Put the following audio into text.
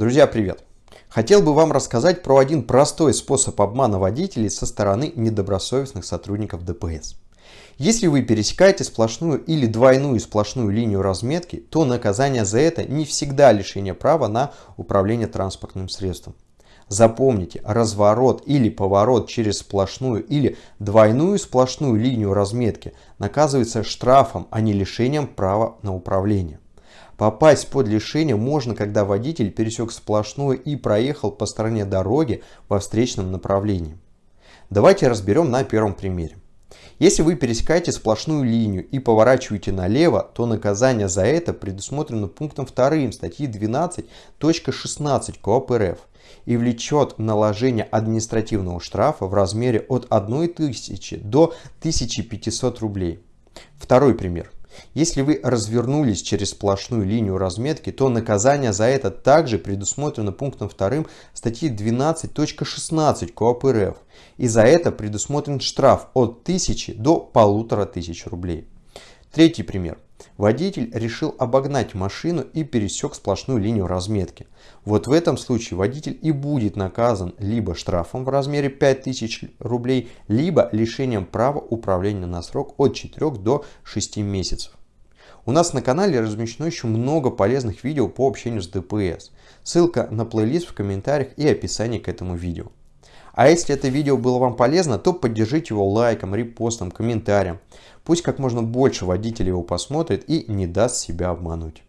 Друзья, привет! Хотел бы вам рассказать про один простой способ обмана водителей со стороны недобросовестных сотрудников ДПС. Если вы пересекаете сплошную или двойную сплошную линию разметки, то наказание за это не всегда лишение права на управление транспортным средством. Запомните, разворот или поворот через сплошную или двойную сплошную линию разметки наказывается штрафом, а не лишением права на управление. Попасть под лишение можно, когда водитель пересек сплошную и проехал по стороне дороги во встречном направлении. Давайте разберем на первом примере. Если вы пересекаете сплошную линию и поворачиваете налево, то наказание за это предусмотрено пунктом 2 статьи 12.16 КОАП РФ и влечет наложение административного штрафа в размере от 1000 до 1500 рублей. Второй пример. Если вы развернулись через сплошную линию разметки, то наказание за это также предусмотрено пунктом 2 статьи 12.16 КОАП РФ. И за это предусмотрен штраф от 1000 до 1500 рублей. Третий пример. Водитель решил обогнать машину и пересек сплошную линию разметки. Вот в этом случае водитель и будет наказан либо штрафом в размере 5000 рублей, либо лишением права управления на срок от 4 до 6 месяцев. У нас на канале размещено еще много полезных видео по общению с ДПС. Ссылка на плейлист в комментариях и описании к этому видео. А если это видео было вам полезно, то поддержите его лайком, репостом, комментарием. Пусть как можно больше водителей его посмотрит и не даст себя обмануть.